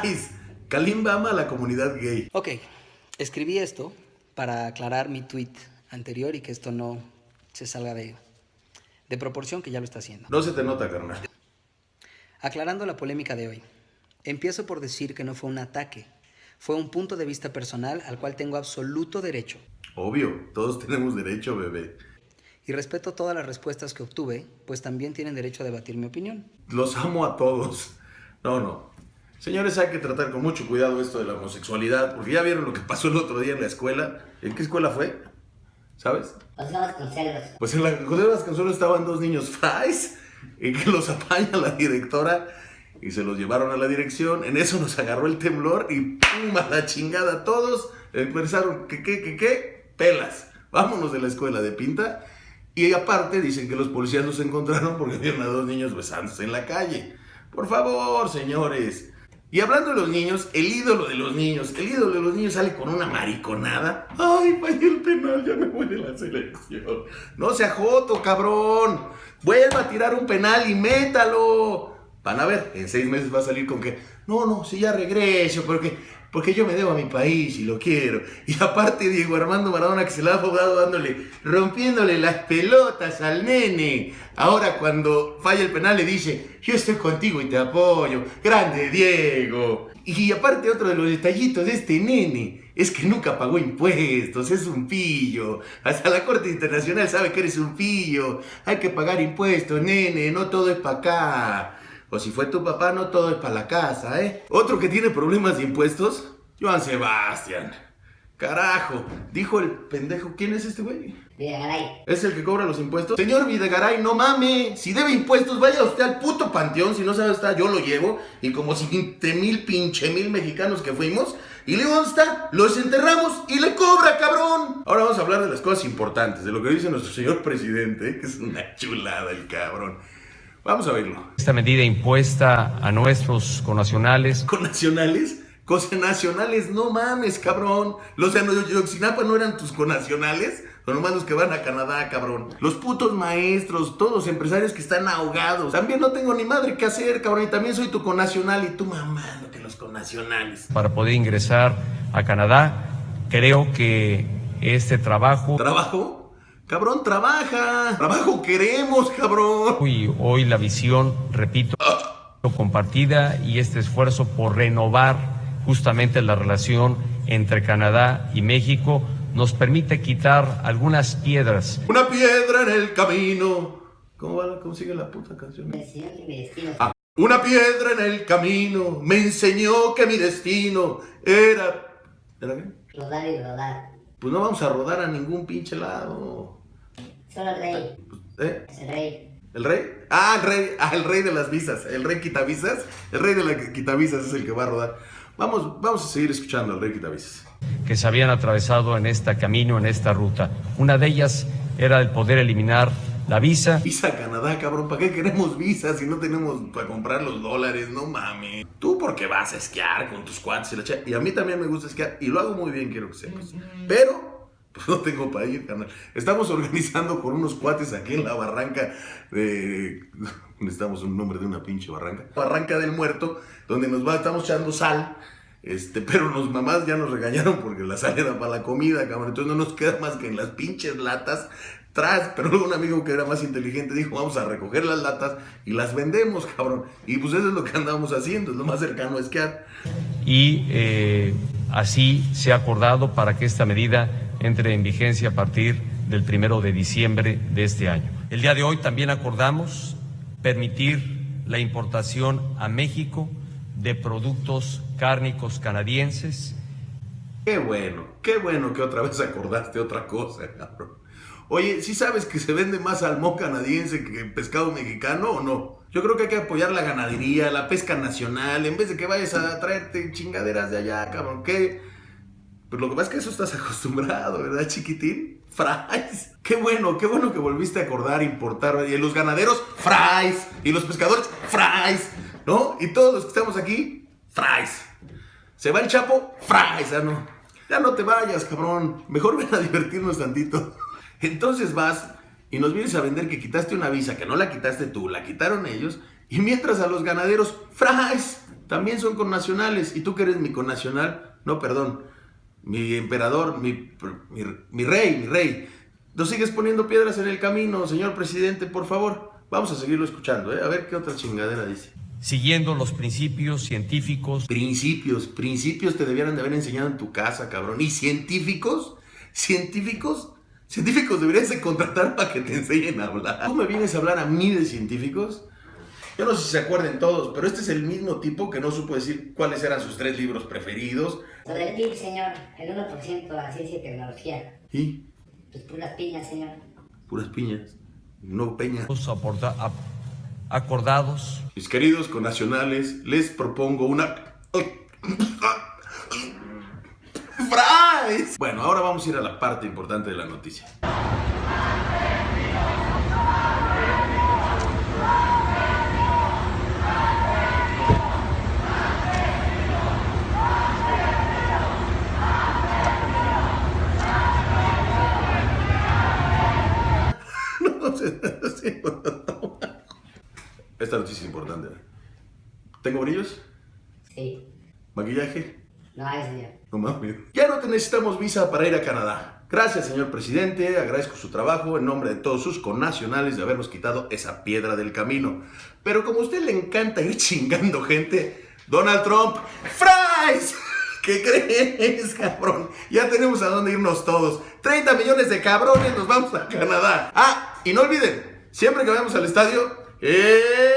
¡Fries! Kalimba ama a la comunidad gay. Ok, escribí esto para aclarar mi tweet anterior y que esto no se salga de, de proporción, que ya lo está haciendo. No se te nota, carnal. Aclarando la polémica de hoy, empiezo por decir que no fue un ataque, fue un punto de vista personal al cual tengo absoluto derecho. Obvio, todos tenemos derecho, bebé. Y respeto todas las respuestas que obtuve, pues también tienen derecho a debatir mi opinión. Los amo a todos. No, no. Señores, hay que tratar con mucho cuidado esto de la homosexualidad, porque ya vieron lo que pasó el otro día en la escuela. ¿En qué escuela fue? ¿Sabes? José Vasconcelos. Pues en la José Vasconcelos estaban dos niños fries y que los apaña la directora y se los llevaron a la dirección. En eso nos agarró el temblor y ¡pum! a la chingada todos. Empezaron, ¿qué, qué, qué, qué? Pelas. Vámonos de la escuela de pinta. Y aparte dicen que los policías los encontraron porque vieron a dos niños besándose en la calle. Por favor, señores. Y hablando de los niños, el ídolo de los niños, el ídolo de los niños sale con una mariconada. Ay, fallé el penal, ya me voy de la selección. No sea joto, cabrón. Vuelva a tirar un penal y métalo. Van a ver, en seis meses va a salir con que, no, no, si ya regreso, porque, porque yo me debo a mi país y lo quiero. Y aparte Diego Armando Maradona que se la ha jugado dándole, rompiéndole las pelotas al nene. Ahora cuando falla el penal le dice, yo estoy contigo y te apoyo. Grande Diego. Y aparte otro de los detallitos de este nene es que nunca pagó impuestos, es un pillo. Hasta la Corte Internacional sabe que eres un pillo. Hay que pagar impuestos, nene, no todo es para acá. O si fue tu papá, no todo es para la casa, ¿eh? Otro que tiene problemas de impuestos, Joan Sebastián. Carajo, dijo el pendejo, ¿quién es este güey? Videgaray. ¿Es el que cobra los impuestos? Señor Videgaray, no mame. Si debe impuestos, vaya usted al puto panteón. Si no sabe dónde está, yo lo llevo. Y como 20 mil pinche mil mexicanos que fuimos. Y le digo, ¿dónde está? Los enterramos y le cobra, cabrón. Ahora vamos a hablar de las cosas importantes. De lo que dice nuestro señor presidente. Que es una chulada el cabrón. Vamos a verlo. Esta medida impuesta a nuestros connacionales ¿Con nacionales? Cosas nacionales, no mames, cabrón. Los de Ayotzinapa no eran tus conacionales. Son nomás los que van a Canadá, cabrón. Los putos maestros, todos empresarios que están ahogados. También no tengo ni madre que hacer, cabrón. Y también soy tu conacional y tú mamando que los conacionales. para poder ingresar a Canadá. Creo que este trabajo ¿Trabajo? Cabrón, trabaja. Trabajo queremos, cabrón. y hoy la visión, repito, compartida y este esfuerzo por renovar justamente la relación entre Canadá y México nos permite quitar algunas piedras Una piedra en el camino. ¿Cómo va? ¿Cómo sigue la puta canción? Mi destino y mi destino. Ah, una piedra en el camino me enseñó que mi destino era... ¿Era qué? Rodar y rodar. Pues no vamos a rodar a ningún pinche lado. Solo el rey. ¿Eh? Es el rey. ¿El rey? Ah, el rey, ah, el rey de las visas, el rey quitavisas. El rey de las quitavisas es el que va a rodar. Vamos, vamos a seguir escuchando al rey quitavisas. que se habían atravesado en este camino, en esta ruta. Una de ellas era el poder eliminar la visa Visa a Canadá, cabrón. ¿Para qué queremos visas si no tenemos para comprar los dólares? No mames. Tú porque vas a esquiar con tus cuates y la Y a mí también me gusta esquiar y lo hago muy bien, quiero que sepas. Pero pues no tengo para ir, carnal. Estamos organizando con unos cuates aquí en la barranca de... Necesitamos un nombre de una pinche barranca. Barranca del Muerto, donde nos va, estamos echando sal. Este, pero los mamás ya nos regañaron porque la sal era para la comida, cabrón. Entonces no nos queda más que en las pinches latas tras. Pero luego un amigo que era más inteligente dijo, vamos a recoger las latas y las vendemos, cabrón. Y pues eso es lo que andamos haciendo, es lo más cercano a esquiar. y eh, así se ha acordado para que esta medida entre en vigencia a partir del primero de diciembre de este año. El día de hoy también acordamos permitir la importación a México de productos cárnicos canadienses Qué bueno, qué bueno que otra vez acordaste otra cosa, cabrón. Oye, ¿sí sabes que se vende más salmón canadiense que pescado mexicano o no? Yo creo que hay que apoyar la ganadería, la pesca nacional, en vez de que vayas a traerte chingaderas de allá, cabrón. ¿Qué? Pues lo que pasa es que eso estás acostumbrado, ¿verdad, chiquitín? Fries. Qué bueno, qué bueno que volviste a acordar, importar. Y los ganaderos, fries. Y los pescadores, fries. ¿No? Y todos los que estamos aquí, fries. Se va el chapo, fries. Ya no, ya no te vayas, cabrón. Mejor ven a divertirnos tantito. Entonces vas y nos vienes a vender que quitaste una visa, que no la quitaste tú, la quitaron ellos. Y mientras a los ganaderos, fries. también son connacionales. Y tú que eres mi connacional, no, perdón, mi emperador, mi, mi, mi rey, mi rey. No sigues poniendo piedras en el camino, señor presidente, por favor. Vamos a seguirlo escuchando, ¿eh? a ver qué otra chingadera dice. Siguiendo los principios científicos. Principios, principios te debieran de haber enseñado en tu casa, cabrón. ¿Y científicos? ¿Científicos? Científicos deberías de contratar para que te enseñen a hablar. ¿Tú me vienes a hablar a mí de científicos? Yo no sé si se acuerden todos, pero este es el mismo tipo que no supo decir cuáles eran sus tres libros preferidos. Sobre el PIB, señor, el 1% a la ciencia y tecnología. Y Pues puras piñas, señor. puras piñas, no peña. aporta- a- acordados Mis queridos connacionales, les propongo una... ¡Fries! Bueno, ahora vamos a ir a la parte importante de la noticia. Esta noticia es importante. ¿Tengo brillos? Sí. ¿Maquillaje? No hay, señor. No mames. Ya no te necesitamos visa para ir a Canadá. Gracias, señor presidente. Agradezco su trabajo en nombre de todos sus connacionales de habernos quitado esa piedra del camino. Pero como a usted le encanta ir chingando gente, Donald Trump, ¡Fries! ¿Qué crees, cabrón? Ya tenemos a dónde irnos todos. 30 millones de cabrones nos vamos a Canadá. Ah, y no olviden, siempre que vayamos al estadio, ¡eh!